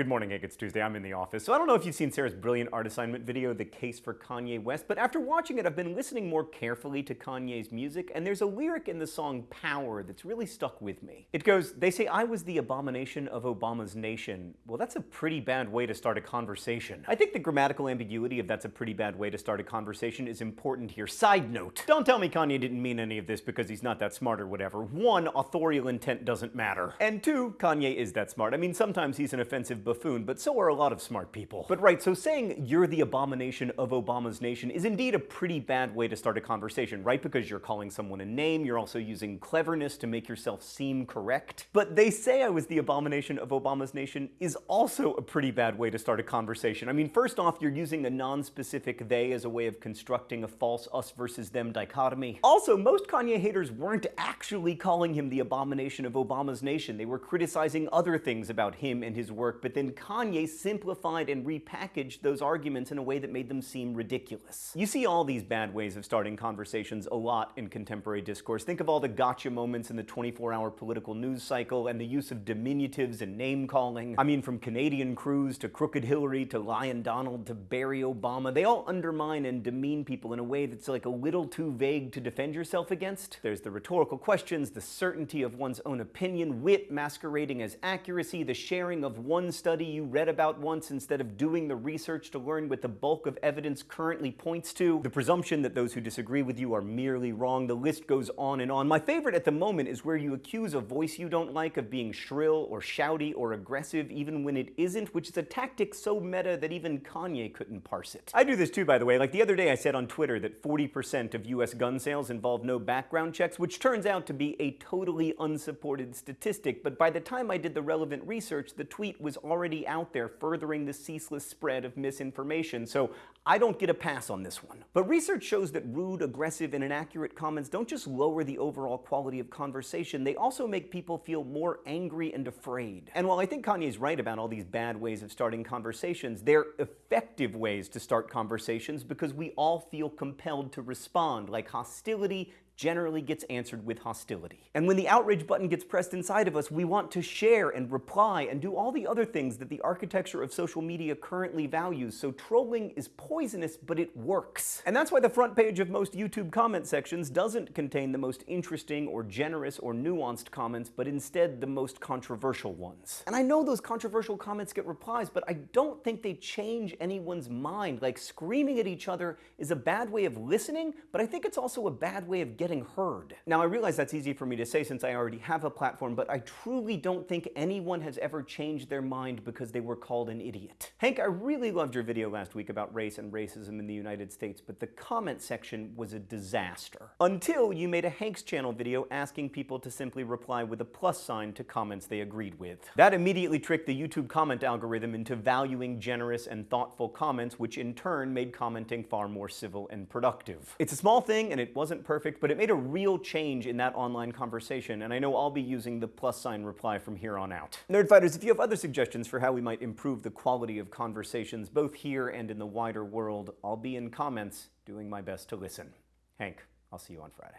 Good morning, Hank. It's Tuesday. I'm in the office. So I don't know if you've seen Sarah's brilliant art assignment video, The Case for Kanye West, but after watching it, I've been listening more carefully to Kanye's music, and there's a lyric in the song Power that's really stuck with me. It goes, They say I was the abomination of Obama's nation. Well, that's a pretty bad way to start a conversation. I think the grammatical ambiguity of that's a pretty bad way to start a conversation is important here. Side note, don't tell me Kanye didn't mean any of this because he's not that smart or whatever. One, authorial intent doesn't matter. And two, Kanye is that smart. I mean, sometimes he's an offensive buffoon but so are a lot of smart people. But right, so saying you're the abomination of Obama's nation is indeed a pretty bad way to start a conversation, right? Because you're calling someone a name, you're also using cleverness to make yourself seem correct. But they say I was the abomination of Obama's nation is also a pretty bad way to start a conversation. I mean, first off, you're using a non-specific they as a way of constructing a false us versus them dichotomy. Also, most Kanye haters weren't actually calling him the abomination of Obama's nation. They were criticizing other things about him and his work, but then Kanye simplified and repackaged those arguments in a way that made them seem ridiculous. You see all these bad ways of starting conversations a lot in contemporary discourse. Think of all the gotcha moments in the 24-hour political news cycle and the use of diminutives and name-calling. I mean, from Canadian Cruz to Crooked Hillary to Lion Donald to Barry Obama, they all undermine and demean people in a way that's like a little too vague to defend yourself against. There's the rhetorical questions, the certainty of one's own opinion, wit masquerading as accuracy, the sharing of one study you read about once instead of doing the research to learn what the bulk of evidence currently points to, the presumption that those who disagree with you are merely wrong, the list goes on and on. My favorite at the moment is where you accuse a voice you don't like of being shrill or shouty or aggressive even when it isn't, which is a tactic so meta that even Kanye couldn't parse it. I do this too, by the way. Like the other day I said on Twitter that 40% of US gun sales involve no background checks, which turns out to be a totally unsupported statistic, but by the time I did the relevant research, the tweet was already out there furthering the ceaseless spread of misinformation, so I don't get a pass on this one. But research shows that rude, aggressive, and inaccurate comments don't just lower the overall quality of conversation, they also make people feel more angry and afraid. And while I think Kanye's right about all these bad ways of starting conversations, they're effective ways to start conversations because we all feel compelled to respond, like hostility generally gets answered with hostility. And when the outrage button gets pressed inside of us, we want to share and reply and do all the other things that the architecture of social media currently values. So trolling is poisonous, but it works. And that's why the front page of most YouTube comment sections doesn't contain the most interesting or generous or nuanced comments, but instead the most controversial ones. And I know those controversial comments get replies, but I don't think they change anyone's mind. Like screaming at each other is a bad way of listening, but I think it's also a bad way of getting getting heard. Now I realize that's easy for me to say since I already have a platform, but I truly don't think anyone has ever changed their mind because they were called an idiot. Hank, I really loved your video last week about race and racism in the United States, but the comment section was a disaster. Until you made a Hank's channel video asking people to simply reply with a plus sign to comments they agreed with. That immediately tricked the YouTube comment algorithm into valuing generous and thoughtful comments, which in turn made commenting far more civil and productive. It's a small thing and it wasn't perfect, but it made a real change in that online conversation, and I know I'll be using the plus sign reply from here on out. Nerdfighters, if you have other suggestions for how we might improve the quality of conversations, both here and in the wider world, I'll be in comments doing my best to listen. Hank, I'll see you on Friday.